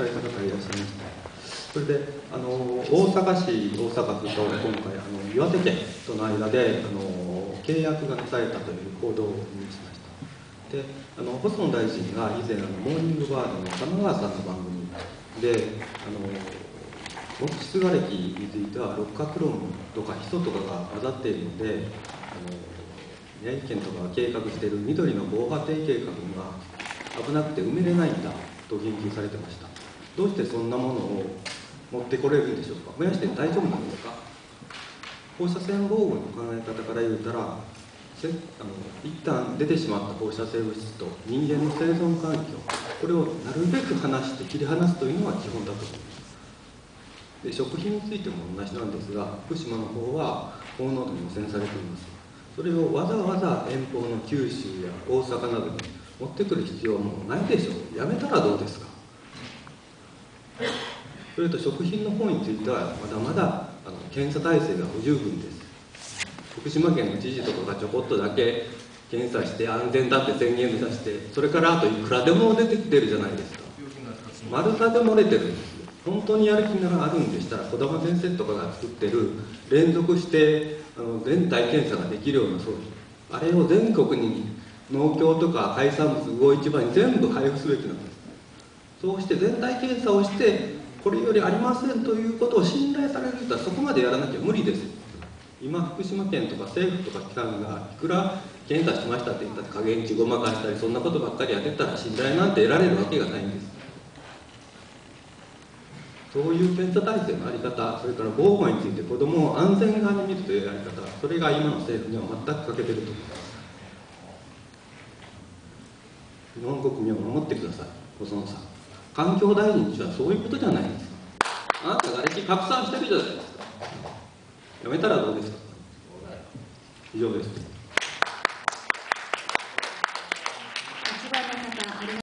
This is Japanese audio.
された方がいらっしゃいましたそれであの大阪市大阪府と今回あの岩手県との間であの契約がなされたという報道を見しました。であの細野大臣が以前あのモーニングバードの玉川さんの番組であの木質瓦礫については六角論とかヒ素とかが混ざっているのであの宮城県とかが計画している緑の防波堤計画が危なくて埋めれないんだと言及されてました。どうしてそんなものを持ってこれるんでしょうか？燃やして大丈夫なんですか？放射線防護の考え方から言うたらせあの一旦出てしまった放射性物質と人間の生存環境これをなるべく離して切り離すというのが基本だと思います。で食品についても同じなんですが福島の方は高濃度に汚染されています。それをわざわざ遠方の九州や大阪などに持ってくる必要もないでしょう。やめたらどうですか？それと食品の方についてはまだまだあの検査体制が不十分です。福島県の知事とかがちょこっとだけ検査して安全だって宣言出してそれからあといくらでも出てきてるじゃないですか。丸太で漏れてるんです本当にやる気ならあるんでしたら児玉先生とかが作ってる連続してあの全体検査ができるような装置。あれを全国に農協とか海産物魚市場に全部配布すべきなんです。そうして全体検査をしてこれよりありませんということを信頼される人はそこまでやらなきゃ無理です。今福島県とか政府とか機関がいくら検査しましたって言ったって加減値ごまかしたりそんなことばっかりやってたら信頼なんて得られるわけがないんです。そういう検査体制の在り方それから防護について子どもを安全側に見るというやり方それが今の政府には全く欠けてると思います。日本国民を守ってください。細野さん。環境大臣にはそういうことじゃないんですあなたが歴拡散してるじゃないですか。やめたらどうですか。以上です。